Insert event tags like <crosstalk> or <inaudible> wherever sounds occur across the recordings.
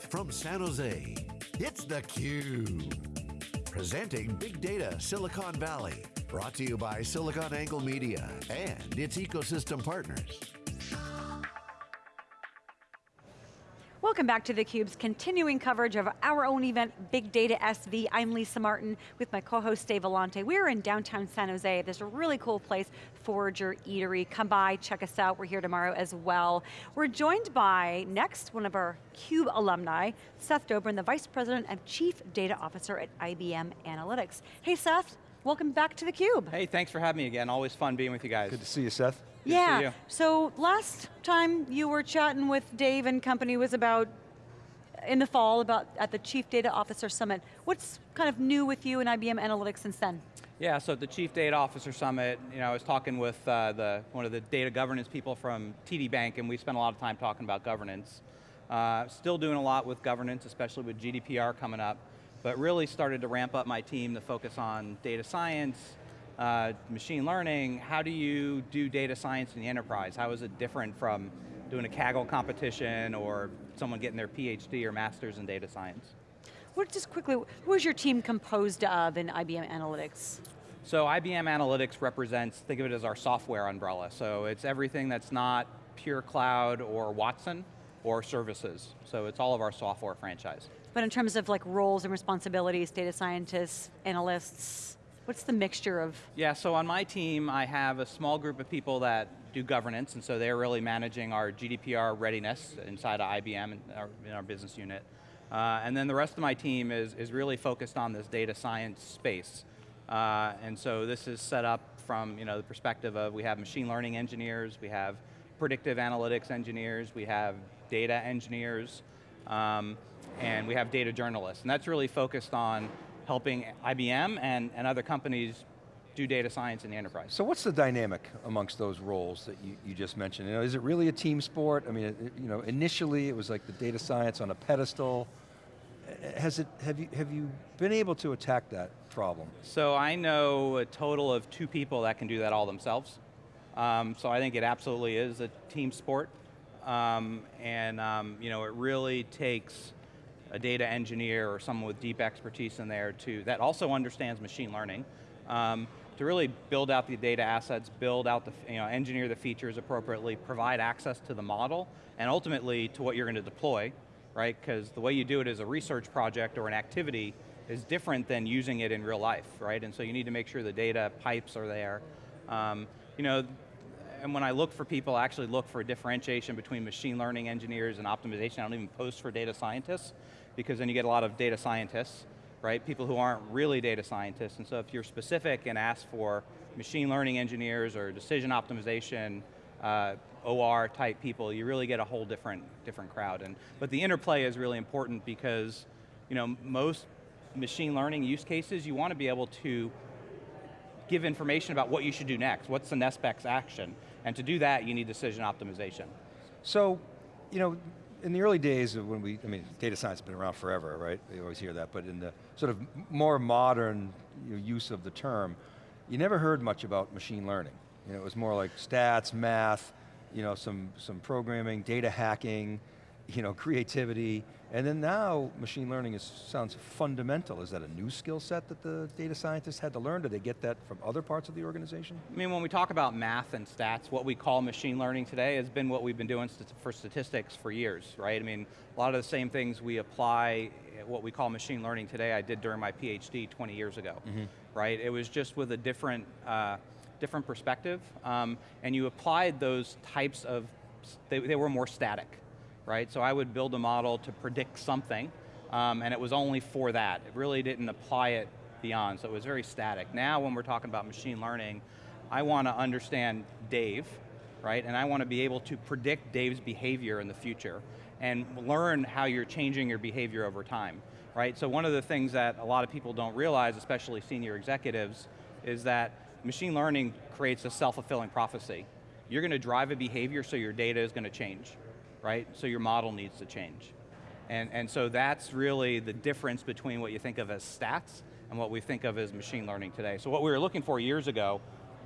Live from San Jose, it's theCUBE. Presenting Big Data Silicon Valley. Brought to you by SiliconANGLE Media and its ecosystem partners. Welcome back to theCUBE's continuing coverage of our own event, Big Data SV. I'm Lisa Martin with my co-host Dave Vellante. We're in downtown San Jose. There's a really cool place, Forager Eatery. Come by, check us out. We're here tomorrow as well. We're joined by, next, one of our CUBE alumni, Seth Dobrin, the Vice President and Chief Data Officer at IBM Analytics. Hey Seth, welcome back to theCUBE. Hey, thanks for having me again. Always fun being with you guys. Good to see you, Seth. Good yeah, so last time you were chatting with Dave and company was about, in the fall, about at the Chief Data Officer Summit. What's kind of new with you and IBM Analytics since then? Yeah, so at the Chief Data Officer Summit, you know, I was talking with uh, the, one of the data governance people from TD Bank, and we spent a lot of time talking about governance. Uh, still doing a lot with governance, especially with GDPR coming up, but really started to ramp up my team to focus on data science, uh, machine learning, how do you do data science in the enterprise? How is it different from doing a Kaggle competition or someone getting their PhD or master's in data science? What, just quickly, who is your team composed of in IBM Analytics? So IBM Analytics represents, think of it as our software umbrella. So it's everything that's not pure cloud or Watson or services. So it's all of our software franchise. But in terms of like roles and responsibilities, data scientists, analysts, What's the mixture of? Yeah, so on my team, I have a small group of people that do governance, and so they're really managing our GDPR readiness inside of IBM in our, in our business unit. Uh, and then the rest of my team is, is really focused on this data science space. Uh, and so this is set up from you know, the perspective of we have machine learning engineers, we have predictive analytics engineers, we have data engineers, um, and we have data journalists. And that's really focused on helping IBM and, and other companies do data science in the enterprise. So what's the dynamic amongst those roles that you, you just mentioned? You know, is it really a team sport? I mean, it, you know, initially it was like the data science on a pedestal. Has it, have you, have you been able to attack that problem? So I know a total of two people that can do that all themselves. Um, so I think it absolutely is a team sport. Um, and um, you know, it really takes a data engineer or someone with deep expertise in there to, that also understands machine learning, um, to really build out the data assets, build out the, you know, engineer the features appropriately, provide access to the model, and ultimately to what you're going to deploy, right? Because the way you do it as a research project or an activity is different than using it in real life, right? And so you need to make sure the data pipes are there. Um, you know, and when I look for people, I actually look for a differentiation between machine learning engineers and optimization. I don't even post for data scientists because then you get a lot of data scientists, right? People who aren't really data scientists, and so if you're specific and ask for machine learning engineers or decision optimization, uh, OR type people, you really get a whole different, different crowd. And, but the interplay is really important because you know, most machine learning use cases, you want to be able to give information about what you should do next. What's the next best action? And to do that, you need decision optimization. So, you know, in the early days of when we, I mean, data science has been around forever, right? You always hear that, but in the sort of more modern use of the term, you never heard much about machine learning. You know, it was more like stats, math, you know, some, some programming, data hacking, you know, creativity, and then now machine learning is, sounds fundamental. Is that a new skill set that the data scientists had to learn? Did they get that from other parts of the organization? I mean, when we talk about math and stats, what we call machine learning today has been what we've been doing for statistics for years, right? I mean, a lot of the same things we apply, what we call machine learning today, I did during my PhD 20 years ago, mm -hmm. right? It was just with a different, uh, different perspective, um, and you applied those types of, they, they were more static right? So I would build a model to predict something, um, and it was only for that. It really didn't apply it beyond, so it was very static. Now when we're talking about machine learning, I want to understand Dave, right? And I want to be able to predict Dave's behavior in the future and learn how you're changing your behavior over time, right? So one of the things that a lot of people don't realize, especially senior executives, is that machine learning creates a self-fulfilling prophecy. You're going to drive a behavior so your data is going to change right? So your model needs to change. And, and so that's really the difference between what you think of as stats and what we think of as machine learning today. So what we were looking for years ago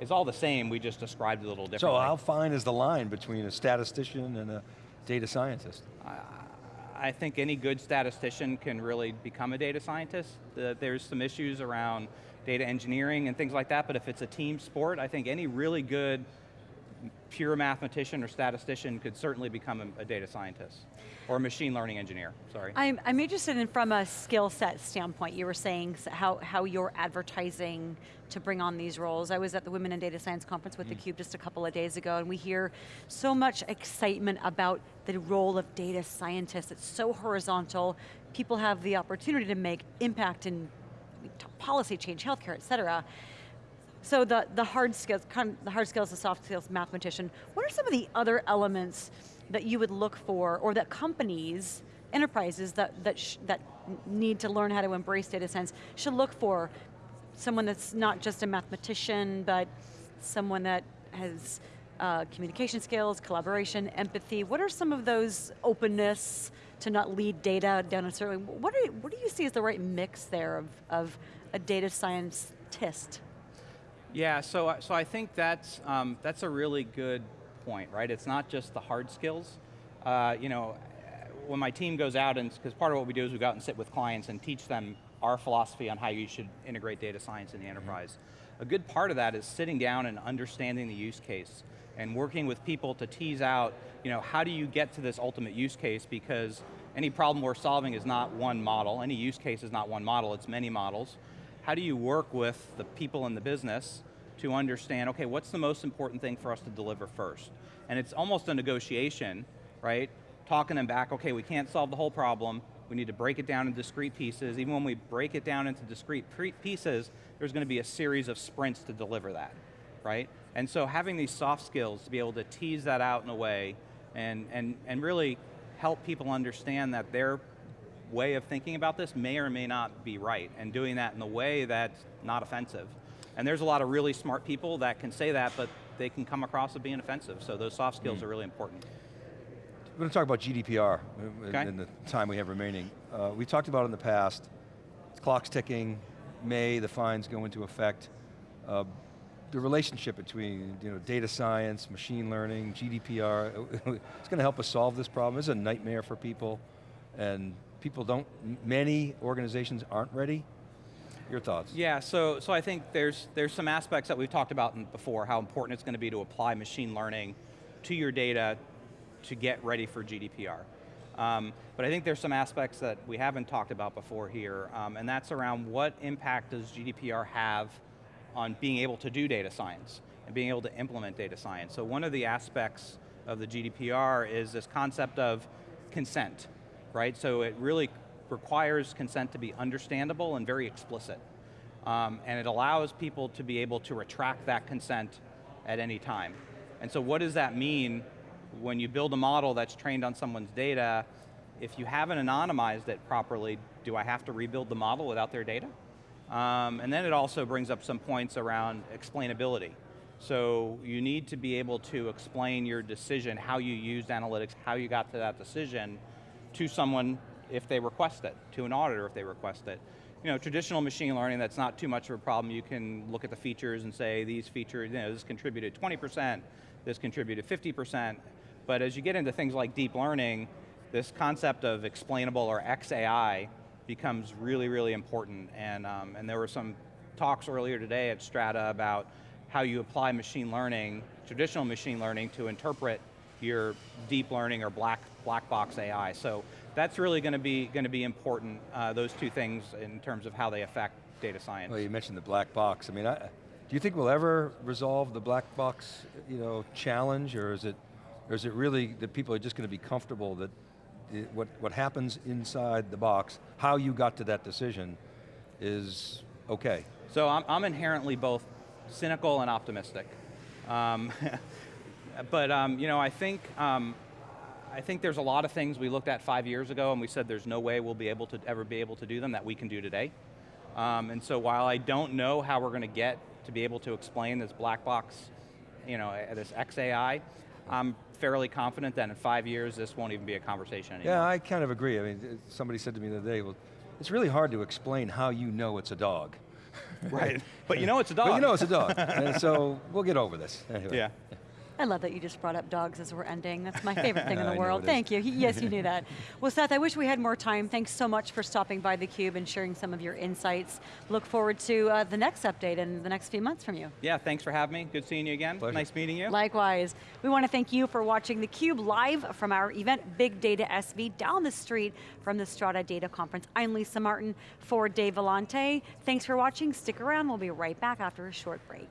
is all the same, we just described it a little differently. So how fine is the line between a statistician and a data scientist? I, I think any good statistician can really become a data scientist. There's some issues around data engineering and things like that, but if it's a team sport, I think any really good pure mathematician or statistician could certainly become a, a data scientist. Or a machine learning engineer, sorry. I'm, I'm interested in from a skill set standpoint, you were saying how, how you're advertising to bring on these roles. I was at the Women in Data Science Conference with mm. theCUBE just a couple of days ago, and we hear so much excitement about the role of data scientists. It's so horizontal. People have the opportunity to make impact in policy change, healthcare, et cetera. So the, the hard skills, kind of the hard skills, the soft skills, mathematician, what are some of the other elements that you would look for, or that companies, enterprises that, that, that need to learn how to embrace data science should look for someone that's not just a mathematician, but someone that has uh, communication skills, collaboration, empathy. What are some of those openness to not lead data down a certain, what, what do you see as the right mix there of, of a data scientist? Yeah, so, so I think that's, um, that's a really good point, right? It's not just the hard skills. Uh, you know, when my team goes out, and because part of what we do is we go out and sit with clients and teach them our philosophy on how you should integrate data science in the enterprise. Mm -hmm. A good part of that is sitting down and understanding the use case and working with people to tease out, you know, how do you get to this ultimate use case because any problem we're solving is not one model, any use case is not one model, it's many models. How do you work with the people in the business to understand, okay, what's the most important thing for us to deliver first? And it's almost a negotiation, right? Talking them back, okay, we can't solve the whole problem, we need to break it down in discrete pieces. Even when we break it down into discrete pieces, there's going to be a series of sprints to deliver that, right? And so having these soft skills to be able to tease that out in a way and, and, and really help people understand that their way of thinking about this may or may not be right, and doing that in a way that's not offensive. And there's a lot of really smart people that can say that, but they can come across as being offensive, so those soft skills mm. are really important. We're going to talk about GDPR okay. in the time we have remaining. Uh, we talked about in the past, clock's ticking, May, the fines go into effect. Uh, the relationship between you know, data science, machine learning, GDPR, <laughs> it's going to help us solve this problem. It's a nightmare for people, and people don't, many organizations aren't ready your thoughts? Yeah, so, so I think there's, there's some aspects that we've talked about before, how important it's going to be to apply machine learning to your data to get ready for GDPR. Um, but I think there's some aspects that we haven't talked about before here, um, and that's around what impact does GDPR have on being able to do data science and being able to implement data science. So one of the aspects of the GDPR is this concept of consent, right? So it really requires consent to be understandable and very explicit. Um, and it allows people to be able to retract that consent at any time. And so what does that mean when you build a model that's trained on someone's data, if you haven't anonymized it properly, do I have to rebuild the model without their data? Um, and then it also brings up some points around explainability. So you need to be able to explain your decision, how you used analytics, how you got to that decision to someone if they request it, to an auditor if they request it. You know, traditional machine learning, that's not too much of a problem. You can look at the features and say, these features, you know, this contributed 20%, this contributed 50%, but as you get into things like deep learning, this concept of explainable or XAI becomes really, really important. And, um, and there were some talks earlier today at Strata about how you apply machine learning, traditional machine learning, to interpret your deep learning or black, black box AI. So that's really going to be going to be important, uh, those two things in terms of how they affect data science. Well, you mentioned the black box. I mean, I, do you think we'll ever resolve the black box you know, challenge, or is it, or is it really that people are just going to be comfortable that it, what, what happens inside the box, how you got to that decision, is okay? So I'm, I'm inherently both cynical and optimistic. Um, <laughs> but um, you know, I think um, I think there's a lot of things we looked at five years ago and we said there's no way we'll be able to ever be able to do them that we can do today. Um, and so while I don't know how we're going to get to be able to explain this black box, you know, this XAI, I'm fairly confident that in five years this won't even be a conversation anymore. Yeah, I kind of agree. I mean, somebody said to me the other day, well, it's really hard to explain how you know it's a dog. right, <laughs> but you know it's a dog. but you know it's a dog, <laughs> and so we'll get over this. Anyway. Yeah. I love that you just brought up dogs as we're ending. That's my favorite thing in <laughs> the world. Thank you. He- Yes, you knew that. <laughs> Well, Seth, I wish we had more time. Thanks so much for stopping by theCUBE and sharing some of your insights. Look forward to uh, the next update in the next few months from you. Yeah, thanks for having me. Good seeing you again. Pleasure. Nice meeting you. Likewise. We want to thank you for watching theCUBE live from our event Big Data SV down the street from the Strata Data Conference. I'm Lisa Martin for Dave Vellante. Thanks for watching, stick around, we'll be right back after a short break.